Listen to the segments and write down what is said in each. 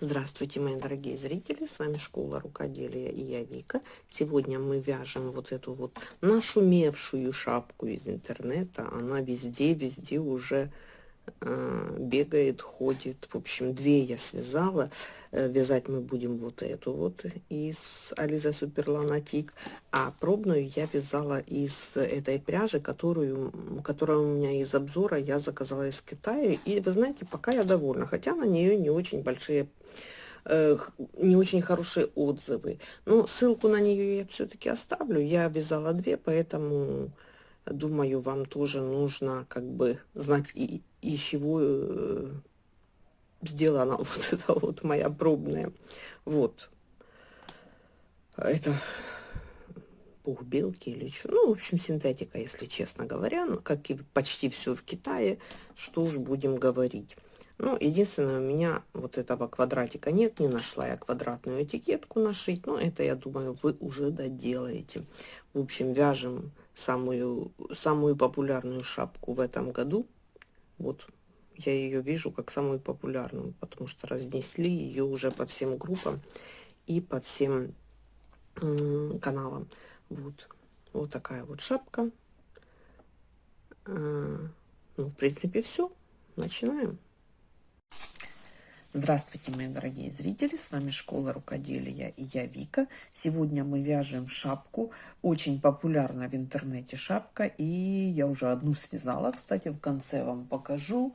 Здравствуйте, мои дорогие зрители, с вами Школа Рукоделия и я Вика. Сегодня мы вяжем вот эту вот нашумевшую шапку из интернета. Она везде, везде уже бегает, ходит. В общем, две я связала. Э, вязать мы будем вот эту вот из Ализа Суперланатик. А пробную я вязала из этой пряжи, которую, которая у меня из обзора я заказала из Китая. И вы знаете, пока я довольна. Хотя на нее не очень большие Э, не очень хорошие отзывы. Но ссылку на нее я все-таки оставлю. Я вязала две, поэтому думаю, вам тоже нужно как бы знать, и, из чего э, сделана вот эта вот моя пробная. Вот. Это пух белки или что. Ну, в общем, синтетика, если честно говоря. Ну, как и почти все в Китае. Что уж будем говорить. Ну, единственное, у меня вот этого квадратика нет, не нашла я квадратную этикетку нашить, но это, я думаю, вы уже доделаете. В общем, вяжем самую, самую популярную шапку в этом году. Вот, я ее вижу как самую популярную, потому что разнесли ее уже по всем группам и по всем каналам. Вот, вот такая вот шапка. А, ну, в принципе, все. Начинаем. Здравствуйте, мои дорогие зрители! С вами Школа Рукоделия и я Вика. Сегодня мы вяжем шапку. Очень популярна в интернете шапка. И я уже одну связала. Кстати, в конце вам покажу.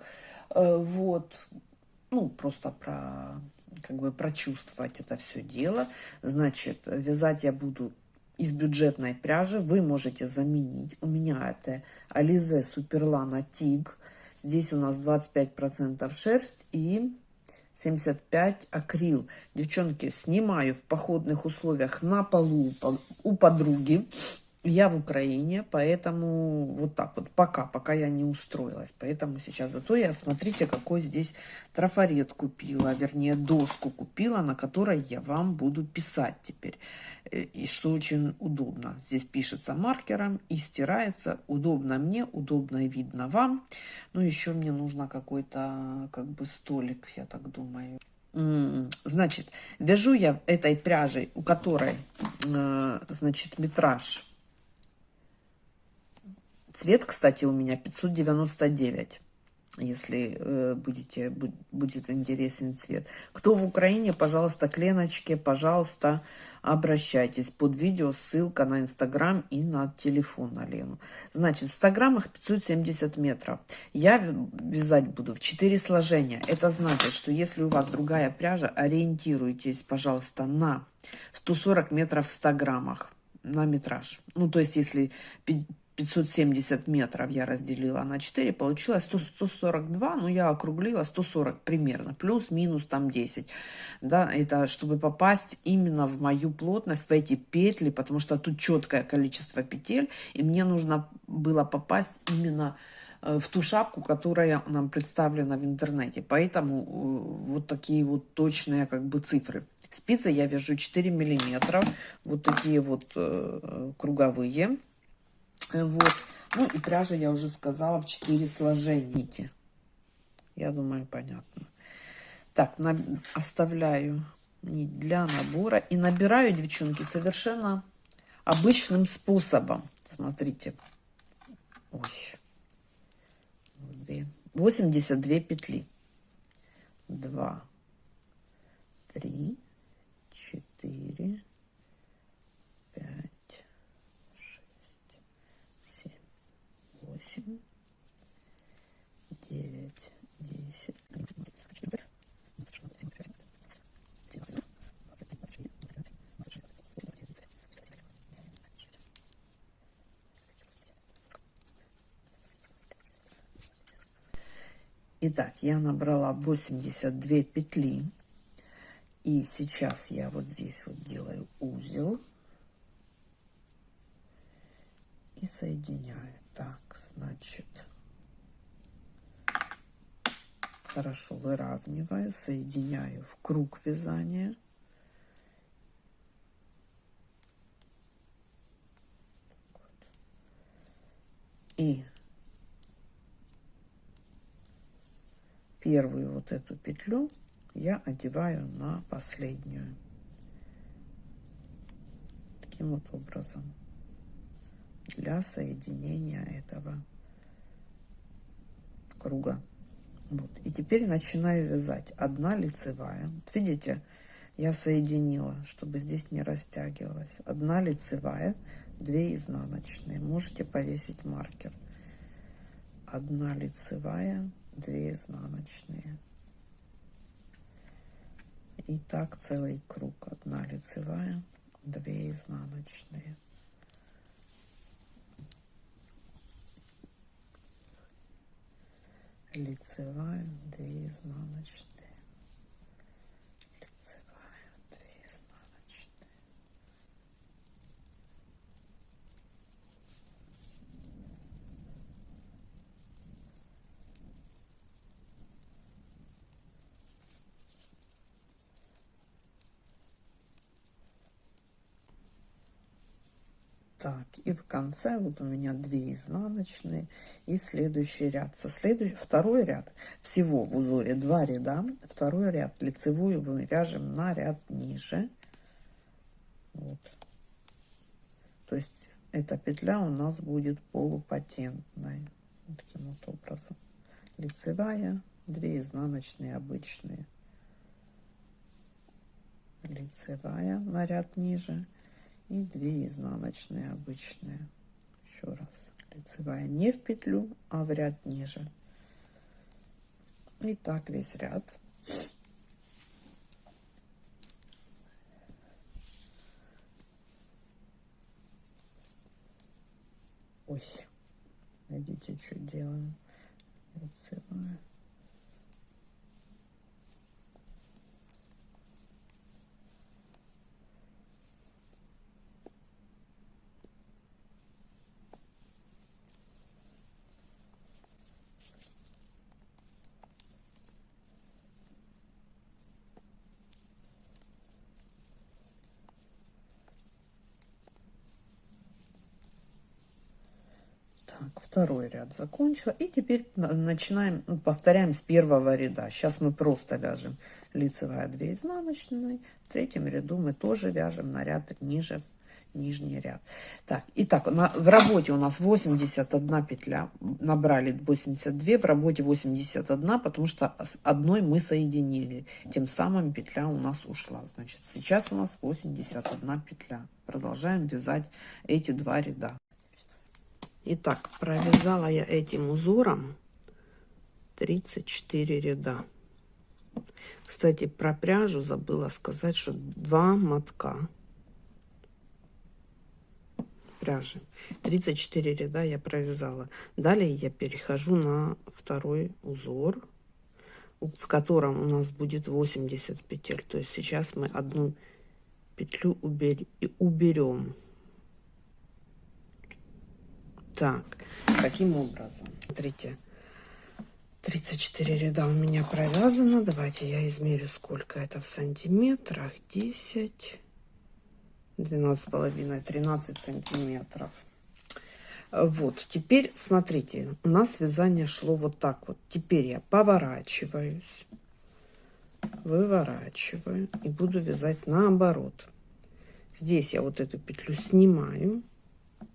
Э, вот. Ну, просто про как бы прочувствовать это все дело. Значит, вязать я буду из бюджетной пряжи. Вы можете заменить. У меня это Ализе Суперлана Тиг. Здесь у нас 25% шерсть и 75 акрил. Девчонки, снимаю в походных условиях на полу у подруги. Я в Украине, поэтому вот так вот, пока, пока я не устроилась. Поэтому сейчас, зато я, смотрите, какой здесь трафарет купила, вернее, доску купила, на которой я вам буду писать теперь. Э, и что очень удобно. Здесь пишется маркером и стирается. Удобно мне, удобно и видно вам. Ну, еще мне нужно какой-то, как бы, столик, я так думаю. Значит, вяжу я этой пряжей, у которой, э, значит, метраж Цвет, кстати, у меня 599, если э, будете, будет интересен цвет. Кто в Украине, пожалуйста, к Леночке, пожалуйста, обращайтесь. Под видео ссылка на Инстаграм и на телефон на Лену. Значит, в 100 граммах 570 метров. Я вязать буду в 4 сложения. Это значит, что если у вас другая пряжа, ориентируйтесь, пожалуйста, на 140 метров в 100 граммах на метраж. Ну, то есть, если 570 метров я разделила на 4, получилось 100, 142, ну я округлила 140 примерно, плюс-минус там 10. Да, это чтобы попасть именно в мою плотность, в эти петли, потому что тут четкое количество петель, и мне нужно было попасть именно э, в ту шапку, которая нам представлена в интернете. Поэтому э, вот такие вот точные как бы цифры. Спицы я вяжу 4 миллиметра, вот такие вот э, круговые. Вот. Ну и пряжа, я уже сказала, в 4 сложения. Я думаю, понятно. Так, на, оставляю нить для набора. И набираю, девчонки, совершенно обычным способом. Смотрите. Ой. 82 петли. 2, 3, 4, восемь, девять, десять. Итак, я набрала 82 петли. И сейчас я вот здесь вот делаю узел. И соединяю. Так, значит, хорошо выравниваю, соединяю в круг вязания. И первую вот эту петлю я одеваю на последнюю. Таким вот образом. Для соединения этого круга. Вот. И теперь начинаю вязать. Одна лицевая. Видите, я соединила, чтобы здесь не растягивалась. Одна лицевая, две изнаночные. Можете повесить маркер. Одна лицевая, две изнаночные. И так целый круг. Одна лицевая, две изнаночные. лицевая, две изнаночные, и в конце вот у меня две изнаночные и следующий ряд. Со следующий, второй ряд, всего в узоре два ряда, второй ряд лицевую мы вяжем на ряд ниже. Вот. То есть эта петля у нас будет полупатентной. Таким вот образом. Лицевая, две изнаночные обычные. Лицевая на ряд ниже и 2 изнаночные обычные. Еще раз. Лицевая не в петлю а в ряд ниже. И так весь ряд. Ой. Видите что делаем? Лицевая второй ряд закончила. И теперь начинаем ну, повторяем с первого ряда. Сейчас мы просто вяжем лицевая 2 изнаночные в третьем ряду мы тоже вяжем на ряд ниже нижний ряд. Так итак на, в работе у нас 81 петля. Набрали 82 в работе 81 потому что с одной мы соединили. Тем самым петля у нас ушла. Значит сейчас у нас 81 петля. Продолжаем вязать эти два ряда Итак, провязала я этим узором 34 ряда. Кстати, про пряжу забыла сказать, что два мотка пряжи. 34 ряда я провязала. Далее я перехожу на второй узор, в котором у нас будет 80 петель. То есть сейчас мы одну петлю уберем. Так, таким образом, смотрите, 34 ряда у меня провязано. Давайте я измерю, сколько это в сантиметрах. 10, 12 половиной, 13 сантиметров. Вот, теперь смотрите, у нас вязание шло вот так вот. Теперь я поворачиваюсь, выворачиваю и буду вязать наоборот. Здесь я вот эту петлю снимаю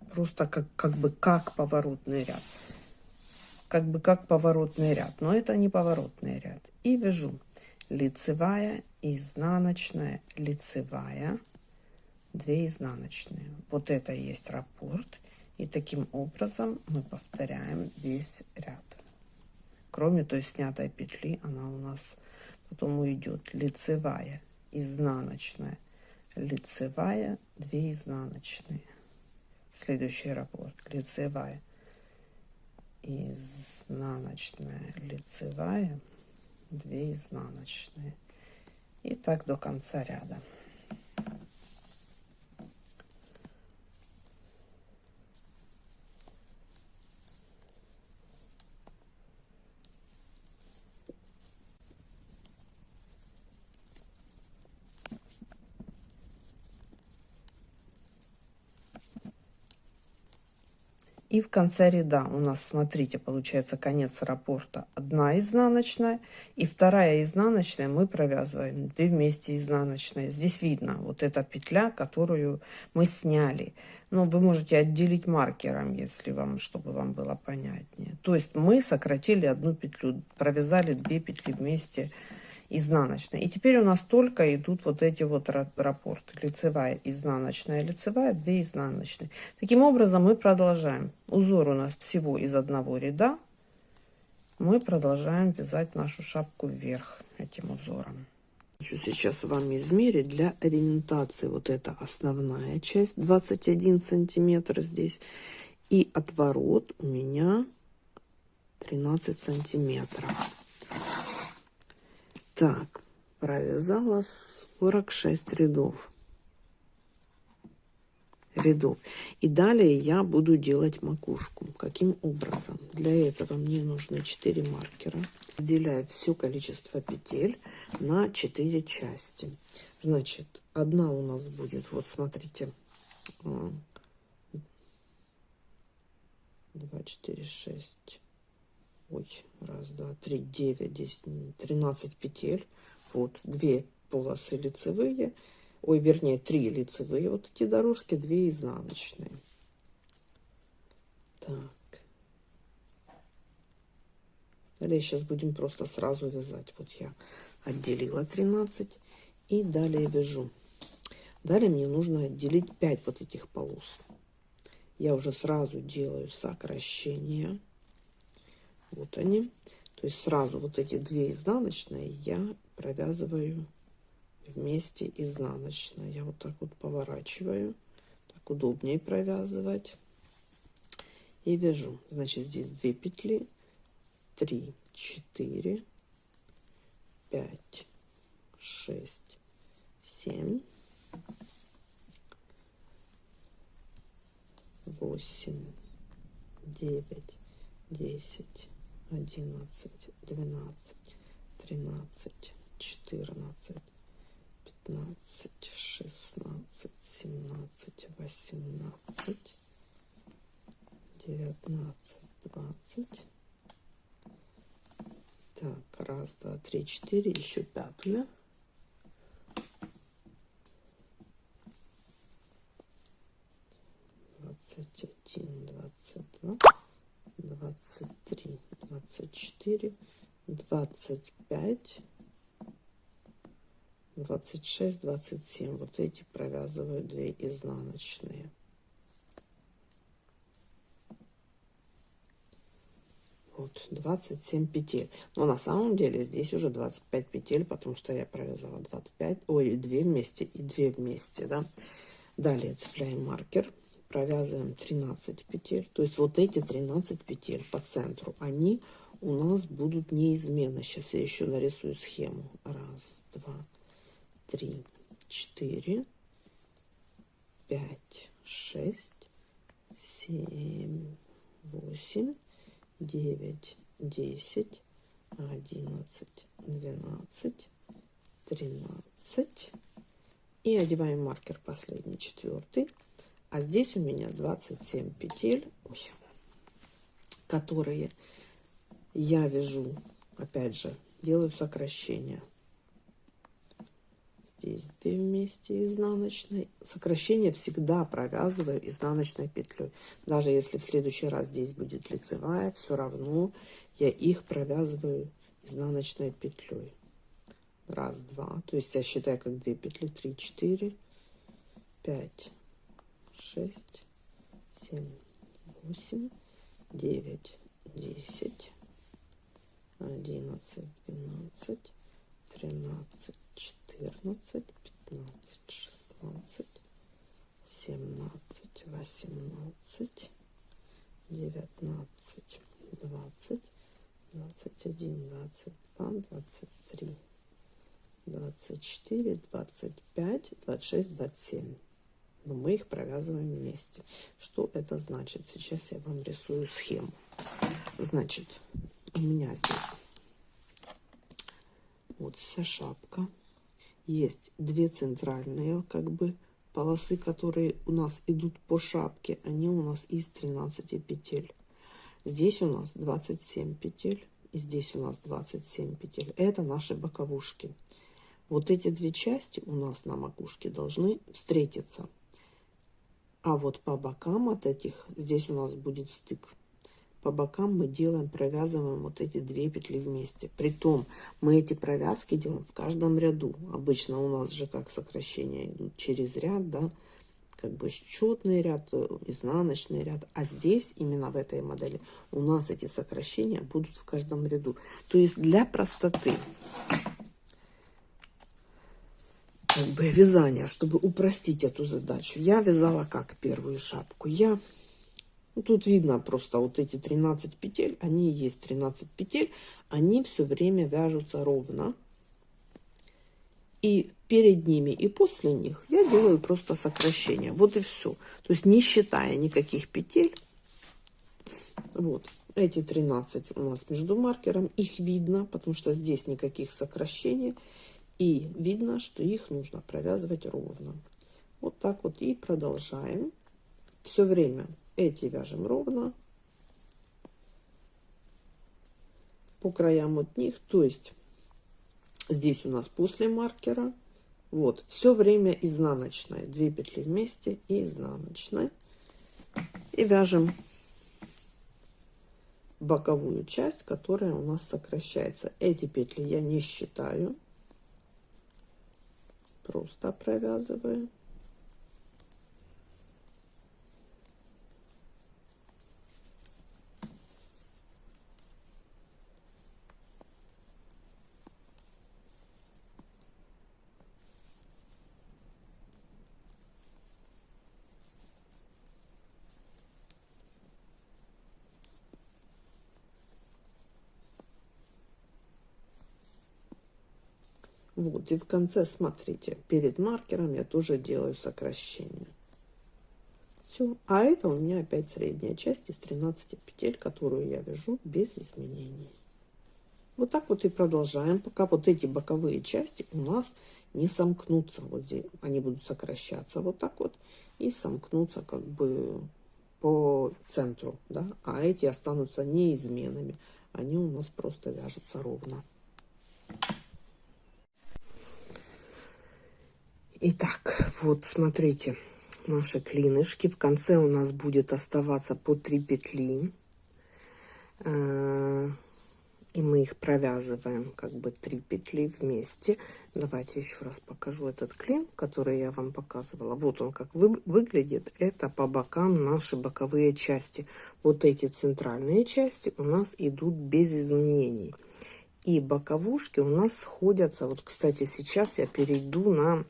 просто как, как бы как поворотный ряд. Как бы как поворотный ряд, но это не поворотный ряд. И вяжу лицевая, изнаночная, лицевая, 2 изнаночные. Вот это и есть раппорт. И таким образом мы повторяем весь ряд. Кроме той снятой петли, она у нас потом уйдет лицевая, изнаночная, лицевая, 2 изнаночные следующий раппорт лицевая. Изнаночная. Лицевая. 2 изнаночные. И так до конца ряда И в конце ряда у нас, смотрите, получается конец раппорта одна изнаночная. И вторая изнаночная мы провязываем 2 вместе изнаночные. Здесь видно вот эта петля, которую мы сняли. Но вы можете отделить маркером, если вам, чтобы вам было понятнее. То есть мы сократили одну петлю, провязали 2 петли вместе изнаночная. И теперь у нас только идут вот эти вот раппорты. Лицевая, изнаночная, лицевая, 2 изнаночные. Таким образом мы продолжаем. Узор у нас всего из одного ряда. Мы продолжаем вязать нашу шапку вверх этим узором. Хочу сейчас вам измерить для ориентации. Вот это основная часть, 21 сантиметр здесь. И отворот у меня 13 сантиметров. Так, провязала 46 рядов. рядов. И далее я буду делать макушку. Каким образом? Для этого мне нужны 4 маркера. Разделяю все количество петель на 4 части. Значит, одна у нас будет, вот смотрите, 2, 4, 6, ой, раз, два, три, девять, десять, тринадцать петель. Вот, две полосы лицевые, ой, вернее, три лицевые вот эти дорожки, две изнаночные. Так. Далее сейчас будем просто сразу вязать. Вот я отделила 13 и далее вяжу. Далее мне нужно отделить 5 вот этих полос. Я уже сразу делаю сокращение вот они. То есть сразу вот эти две изнаночные я провязываю вместе изнаночной. Я вот так вот поворачиваю. Так удобнее провязывать. И вяжу. Значит, здесь две петли. три, четыре, пять, шесть, семь, восемь, девять, десять одиннадцать, двенадцать, тринадцать, четырнадцать, пятнадцать, шестнадцать, семнадцать, восемнадцать, девятнадцать, двадцать. Так, раз, два, три, четыре, еще пятую. Двадцать один, двадцать два. 23, 24, 25, 26, 27. Вот эти провязываю 2 изнаночные. Вот 27 петель. Но на самом деле здесь уже 25 петель, потому что я провязала 25, ой, 2 вместе и 2 вместе, да. Далее цепляем маркер провязываем 13 петель. То есть вот эти 13 петель по центру, они у нас будут неизменно. Сейчас я еще нарисую схему. Раз, два, три, четыре, пять, шесть, семь, восемь, девять, десять, одиннадцать, двенадцать, тринадцать. И одеваем маркер последний, четвертый. А здесь у меня 27 петель, ой, которые я вяжу, опять же, делаю сокращение. Здесь 2 вместе изнаночной. Сокращение всегда провязываю изнаночной петлей. Даже если в следующий раз здесь будет лицевая, все равно я их провязываю изнаночной петлей. Раз, два. То есть я считаю как 2 петли. 3, 4, 5, шесть, семь, восемь, девять, десять, одиннадцать, двенадцать, тринадцать, четырнадцать, пятнадцать, шестнадцать, семнадцать, восемнадцать, девятнадцать, двадцать, двадцать один, двадцать два, двадцать три, двадцать четыре, двадцать пять, двадцать шесть, двадцать семь но мы их провязываем вместе. Что это значит? Сейчас я вам рисую схему. Значит, у меня здесь вот вся шапка. Есть две центральные как бы полосы, которые у нас идут по шапке, они у нас из 13 петель. Здесь у нас 27 петель, и здесь у нас 27 петель. Это наши боковушки. Вот эти две части у нас на макушке должны встретиться. А вот по бокам от этих, здесь у нас будет стык. По бокам мы делаем, провязываем вот эти две петли вместе. Притом мы эти провязки делаем в каждом ряду. Обычно у нас же как сокращения идут через ряд, да, как бы счетный ряд, э, изнаночный ряд. А здесь, именно в этой модели, у нас эти сокращения будут в каждом ряду. То есть для простоты как бы вязания, чтобы упростить эту задачу, я вязала как первую шапку. Я ну, тут видно просто вот эти 13 петель, они есть 13 петель, они все время вяжутся ровно. И перед ними и после них я делаю просто сокращение. Вот и все. То есть не считая никаких петель. Вот. Эти 13 у нас между маркером. Их видно, потому что здесь никаких сокращений. И видно, что их нужно провязывать ровно. Вот так вот и продолжаем. Все время эти вяжем ровно. По краям от них. То есть здесь у нас после маркера. Вот, все время изнаночная. Две петли вместе и изнаночная. И вяжем боковую часть, которая у нас сокращается. Эти петли я не считаю просто провязываю. Вот, и в конце, смотрите, перед маркером я тоже делаю сокращение. Все. А это у меня опять средняя часть из 13 петель, которую я вяжу без изменений. Вот так вот и продолжаем, пока вот эти боковые части у нас не сомкнутся. Вот здесь они будут сокращаться вот так вот и сомкнутся как бы по центру, да, а эти останутся неизменными. Они у нас просто вяжутся ровно. Итак, вот смотрите, наши клинышки. В конце у нас будет оставаться по 3 петли. Э, и мы их провязываем как бы 3 петли вместе. Давайте еще раз покажу этот клин, который я вам показывала. Вот он как вы, выглядит. Это по бокам наши боковые части. Вот эти центральные части у нас идут без изменений. И боковушки у нас сходятся. Вот, кстати, сейчас я перейду на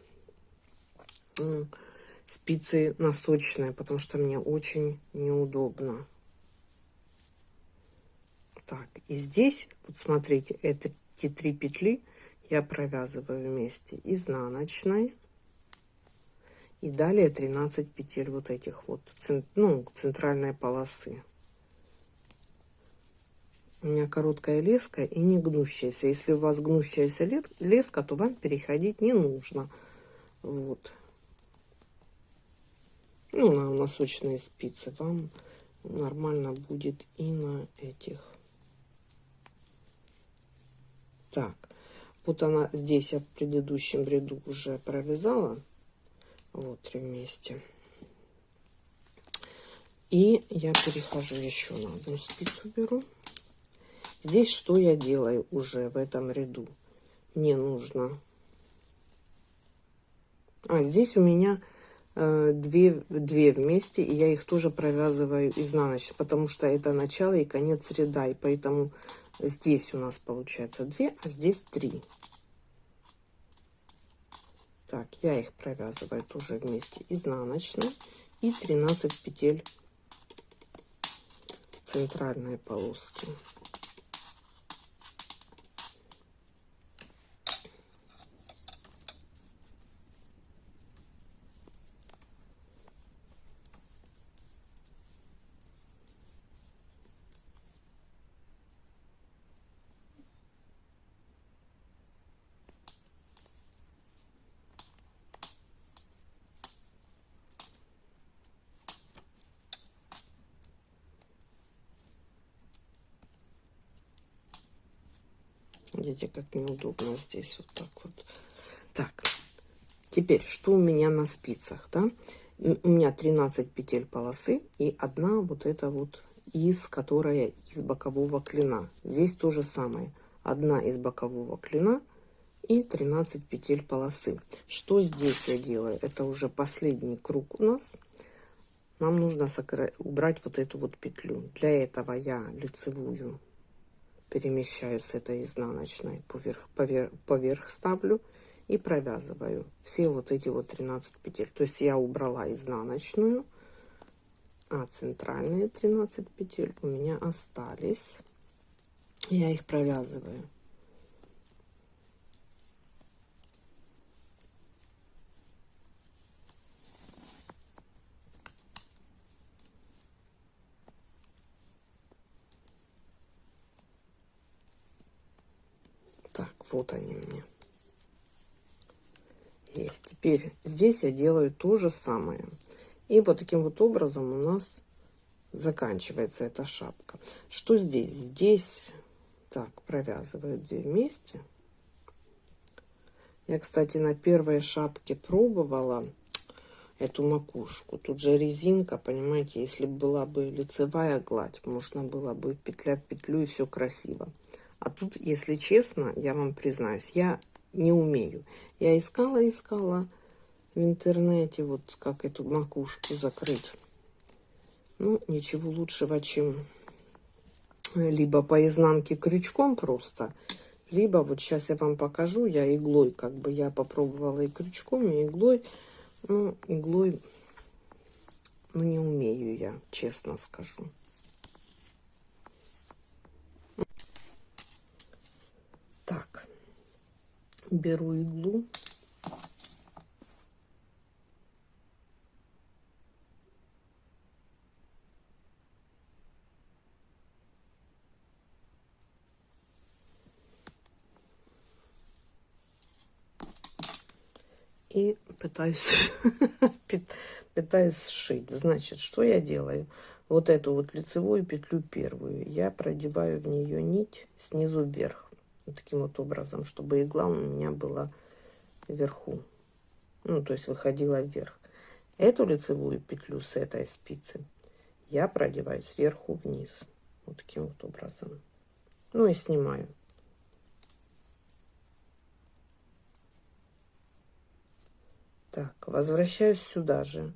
спицы носочные, потому что мне очень неудобно. Так, и здесь, вот смотрите, эти три петли я провязываю вместе изнаночной. И далее 13 петель вот этих вот, ну, центральной полосы. У меня короткая леска и не гнущаяся. Если у вас гнущаяся леска, то вам переходить не нужно. Вот ну, на носочные спицы, вам нормально будет и на этих. Так, вот она здесь я в предыдущем ряду уже провязала. Вот три вместе. И я перехожу еще на одну спицу беру. Здесь что я делаю уже в этом ряду? Мне нужно... А, здесь у меня Э, две, две вместе, и я их тоже провязываю изнаночно, потому что это начало и конец ряда, и поэтому здесь у нас получается 2, а здесь 3. Так, я их провязываю тоже вместе изнаночно и 13 петель центральной полоски. Видите, как неудобно здесь вот так вот. Так, теперь, что у меня на спицах, да? У меня 13 петель полосы и одна вот эта вот из, которая из бокового клина. Здесь то же самое. Одна из бокового клина и 13 петель полосы. Что здесь я делаю? Это уже последний круг у нас. Нам нужно убрать вот эту вот петлю. Для этого я лицевую перемещаю с этой изнаночной поверх, поверх, поверх ставлю и провязываю все вот эти вот 13 петель. То есть я убрала изнаночную, а центральные 13 петель у меня остались. Я их провязываю. Так, вот они мне. Есть. Теперь здесь я делаю то же самое. И вот таким вот образом у нас заканчивается эта шапка. Что здесь? Здесь, так, провязываю две вместе. Я, кстати, на первой шапке пробовала эту макушку. Тут же резинка, понимаете, если была бы лицевая гладь, можно было бы петля в петлю и все красиво. А тут, если честно, я вам признаюсь, я не умею. Я искала, искала в интернете, вот как эту макушку закрыть. Ну, ничего лучшего, чем либо по изнанке крючком просто, либо вот сейчас я вам покажу, я иглой, как бы я попробовала и крючком, и иглой. Ну, иглой, ну, не умею я, честно скажу. Беру иглу. И пытаюсь пытаюсь сшить. Значит что я делаю? Вот эту вот лицевую петлю первую я продеваю в нее нить снизу вверх вот таким вот образом, чтобы игла у меня была вверху. Ну, то есть выходила вверх. Эту лицевую петлю с этой спицы я продеваю сверху вниз. Вот таким вот образом. Ну и снимаю. Так, возвращаюсь сюда же.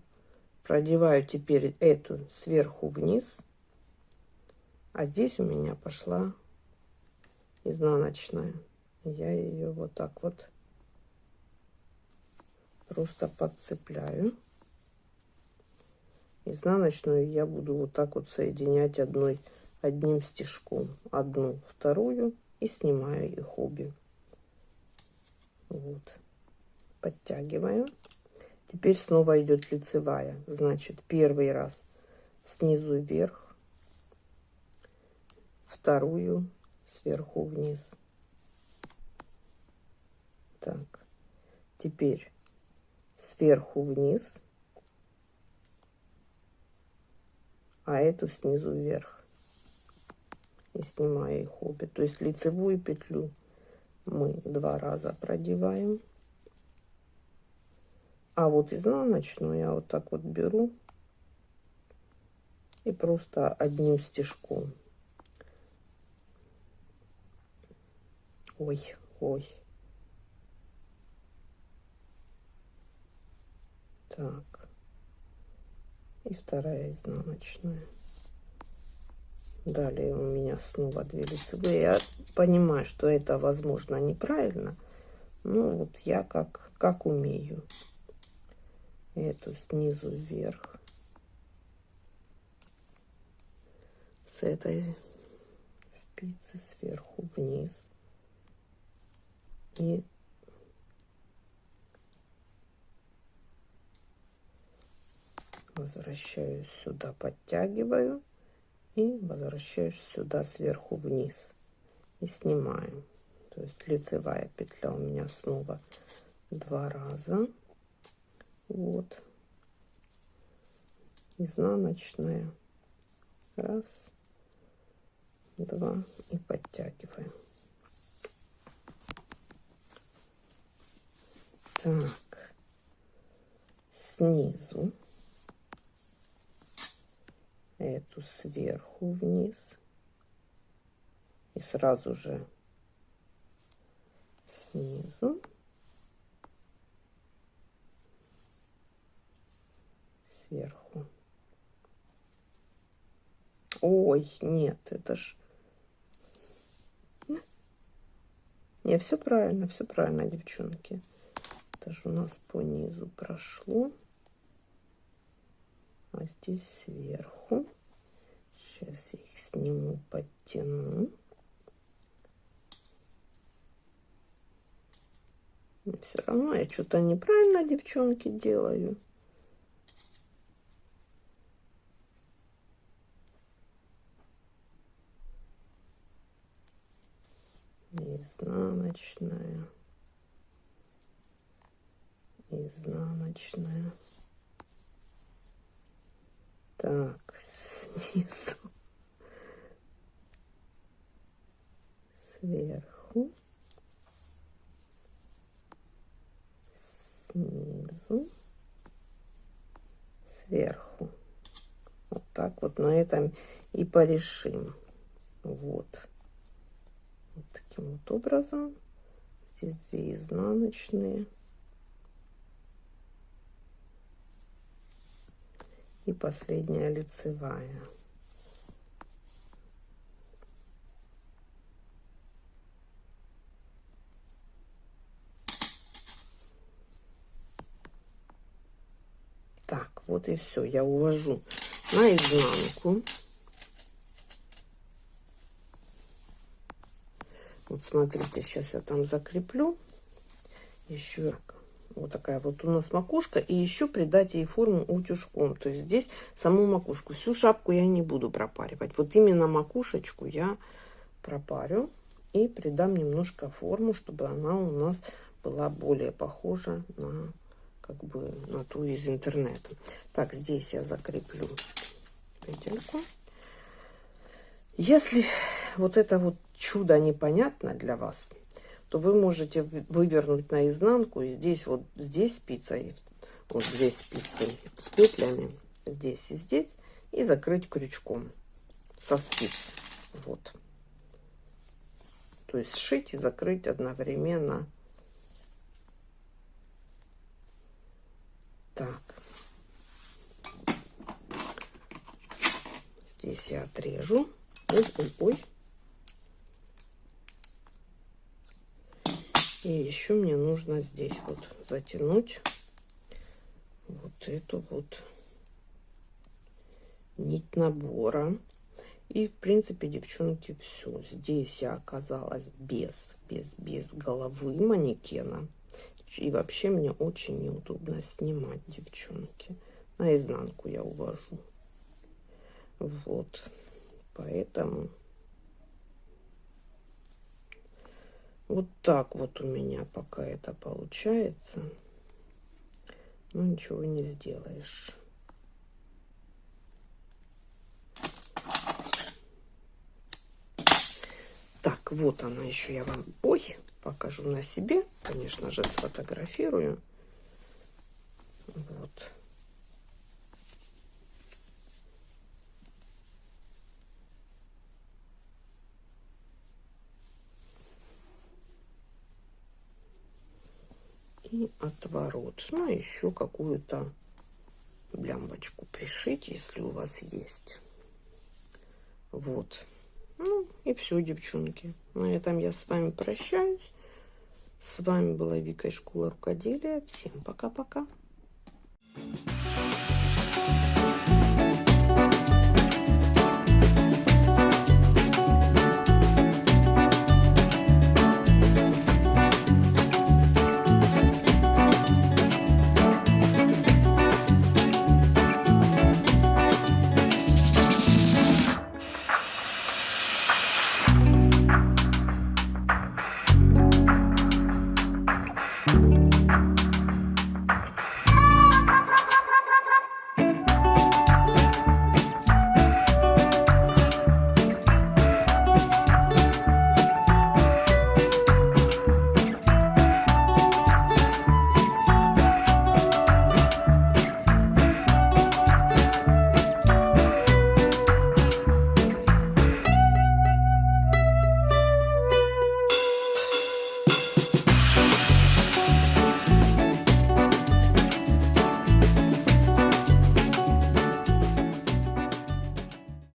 Продеваю теперь эту сверху вниз. А здесь у меня пошла изнаночная. Я ее вот так вот просто подцепляю. Изнаночную я буду вот так вот соединять одной одним стежком. Одну, вторую и снимаю их обе. Вот. Подтягиваю. Теперь снова идет лицевая. Значит, первый раз снизу вверх, вторую сверху вниз. Так, теперь сверху вниз, а эту снизу вверх. И снимаю их обе. То есть лицевую петлю мы два раза продеваем. А вот изнаночную я вот так вот беру и просто одним стежком Ой, ой. Так. И вторая изнаночная. Далее у меня снова две лицевые. Я понимаю, что это, возможно, неправильно. Ну, вот я как, как умею. Эту снизу вверх. С этой спицы сверху вниз и возвращаюсь сюда, подтягиваю и возвращаюсь сюда сверху вниз и снимаю. То есть лицевая петля у меня снова два раза. Вот. Изнаночная. Раз, два и подтягиваем. Так, снизу, эту сверху вниз и сразу же снизу сверху. Ой, нет, это ж... Не, все правильно, все правильно, девчонки. Это же у нас по низу прошло. А здесь сверху. Сейчас я их сниму, подтяну. Все равно я что-то неправильно, девчонки, делаю. изнаночная изнаночная. Так снизу. Сверху. Снизу. Сверху. Вот так вот на этом и порешим. Вот. Вот таким вот образом. Здесь две изнаночные и последняя лицевая. Так вот и все я увожу на изнанку Вот смотрите, сейчас я там закреплю. Еще вот такая вот у нас макушка. И еще придать ей форму утюжком. То есть здесь саму макушку. Всю шапку я не буду пропаривать. Вот именно макушечку я пропарю. И придам немножко форму, чтобы она у нас была более похожа на как бы на ту из интернета. Так, здесь я закреплю петельку. Если вот это вот чудо непонятно для вас, то вы можете вывернуть наизнанку. И здесь вот здесь спица, и вот здесь спицы с петлями, здесь и здесь. И закрыть крючком со спиц. Вот. То есть сшить и закрыть одновременно. Так. Здесь я отрежу. Ой, ой, ой. И еще мне нужно здесь вот затянуть вот эту вот нить набора. И, в принципе, девчонки, все. Здесь я оказалась без, без, без головы манекена. И вообще мне очень неудобно снимать, девчонки. Наизнанку я увожу. Вот. Поэтому вот так вот у меня пока это получается. Ну, ничего не сделаешь. Так, вот она еще я вам, ой, покажу на себе. Конечно же, сфотографирую. Вот. Отворот. Ну, еще какую-то блямбочку пришить, если у вас есть. Вот. Ну, и все, девчонки. На этом я с вами прощаюсь. С вами была Вика из школы рукоделия. Всем пока-пока. Thank you.